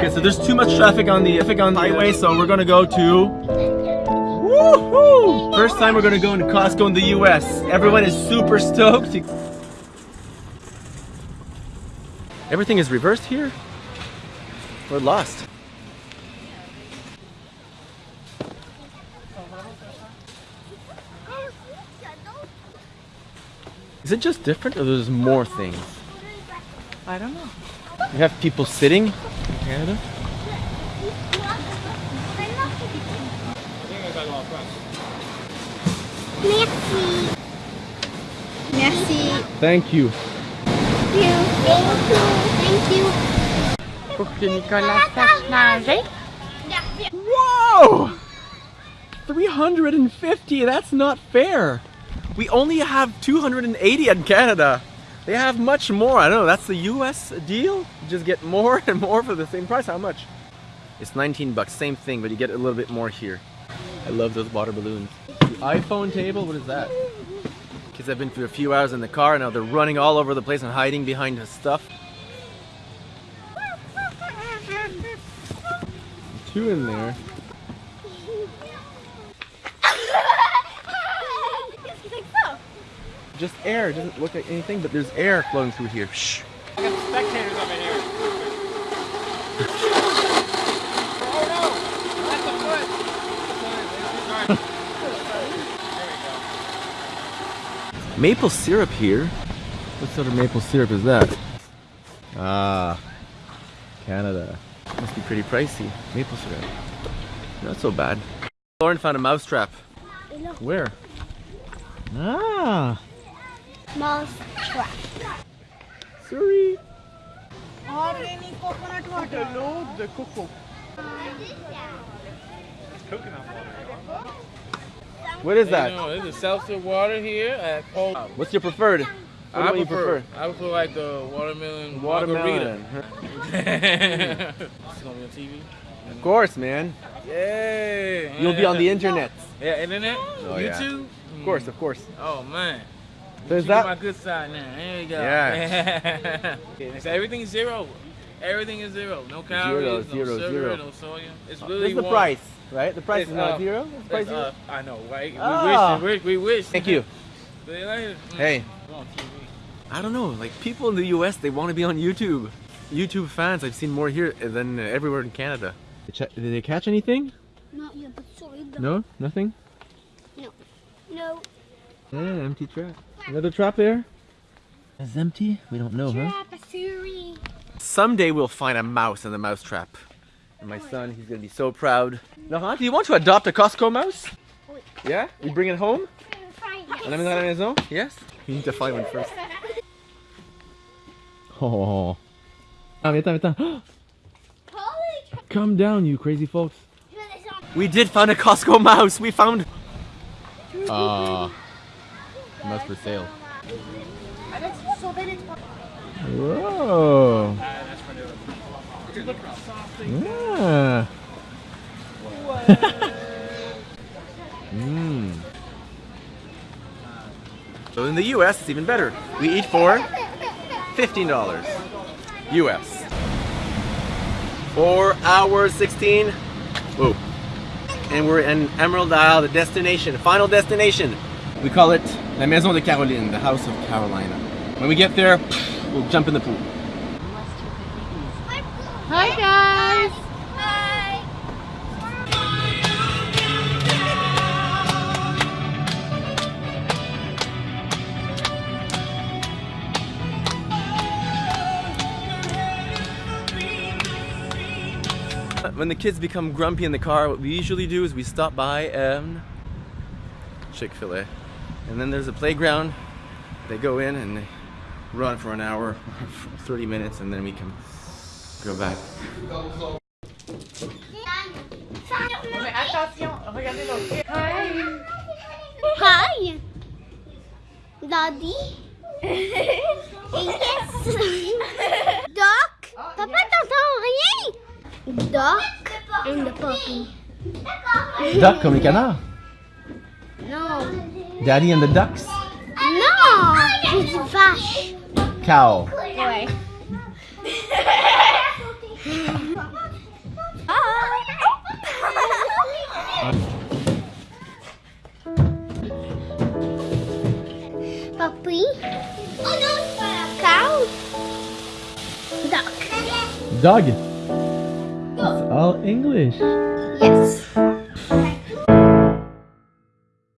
Okay, so there's too much traffic on the traffic on the highway, so we're gonna go to. Woohoo! First time we're gonna go into Costco in the U.S. Everyone is super stoked. Everything is reversed here. We're lost. Is it just different or there's more things? I don't know. You have people sitting in Canada? Merci. Merci. Thank you. Thank you. Thank you. Thank you. Pour que Nicolas sache nager. Whoa! 350, that's not fair. We only have 280 in Canada. They have much more. I don't know, that's the US deal? You just get more and more for the same price. How much? It's 19 bucks, same thing, but you get a little bit more here. I love those water balloons. The iPhone table, what is that? Kids have been through a few hours in the car, now they're running all over the place and hiding behind the stuff. Two in there. Just air, it doesn't look like anything, but there's air flowing through here. Shh. I got spectators over here. oh no! That's the foot! Maple syrup here. What sort of maple syrup is that? Ah, Canada. Must be pretty pricey. Maple syrup. Not so bad. Lauren found a mousetrap. Where? Ah, Mouse trap. sorry. Har ni coconut water? The cocoa. What is You that? know, there's a seltzer water here at Cold. What's your preferred? What I one you prefer, I prefer like the watermelon Watermelon. margarita. it's gonna be on TV. Of course, man. Yeah. You'll be on the internet. Yeah, internet. Oh, yeah. YouTube. Of course, of course. Oh man. So is You get my good side now. There you go. Yeah. Yeah, so everything's zero. Everything is zero. No calories, zero, no sugar, zero. no soya. It's This is the one. price, right? The price It's, is not uh, zero. It's price It's, zero. uh, I know, right? Ah. We wish. We, we wish. Thank you. See you later. Mm. Hey. Go on TV. I don't know. Like people in the U.S., they want to be on YouTube. YouTube fans, I've seen more here than uh, everywhere in Canada. Did they catch anything? Not yet, but sorry. No, nothing. No. No. Yeah, empty trap. Another trap there. Is empty? We don't know, huh? Trapasuri. Someday we'll find a mouse in the mouse trap. And my son, he's gonna be so proud. Laurent, do you want to adopt a Costco mouse? Yeah? You bring it home? Yes. On la maison à la? Yes? You need to find one first. Oh. Mais attends, attends. Come down, you crazy folks. We did find a Costco mouse. We found. Ah. Mouse for sale. Whoa. Yeah. Mmm. So in the US, it's even better. We eat for $15 US. 4 hours 16. Whoa. And we're in Emerald Isle, the destination, final destination. We call it La Maison de Caroline, the house of Carolina. When we get there, we'll jump in the pool. Hi guys. Hi. When the kids become grumpy in the car, what we usually do is we stop by um, Chick-fil-A. And then there's a playground. They go in and they run for an hour, 30 minutes, and then we can go back. Mais attention, regardez l'autre. Hi. Hi. Daddy. yes. Doc. Papa, t'entends rien? Doc and the puppy. Duck comme les canards. No. Daddy and the ducks? No, it's Vash. Cow. Boy. Puppy. Oh, cow. Duck. Dog. It's all English. Yes.